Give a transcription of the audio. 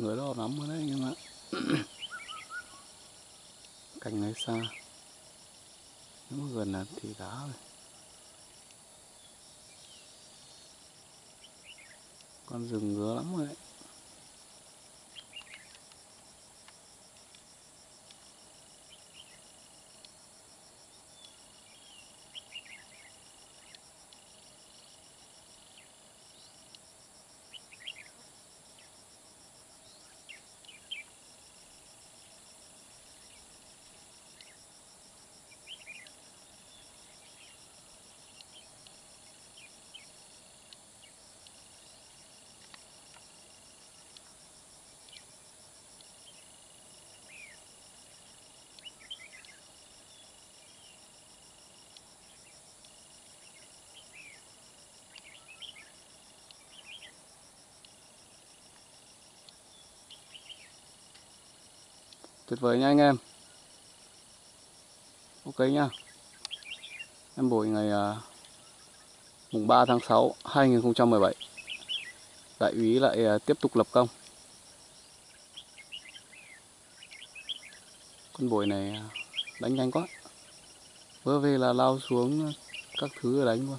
người đó lắm ở đấy, nhưng mà cành này xa. Nếu mà gần là thì đá rồi. Con rừng ngứa lắm rồi đấy. Tuyệt vời nha anh em. Ok nha. Em buổi ngày à, mùng 3 tháng 6 2017 đại úy lại à, tiếp tục lập công. Con bồi này à, đánh nhanh quá. Vừa về là lao xuống các thứ đánh luôn.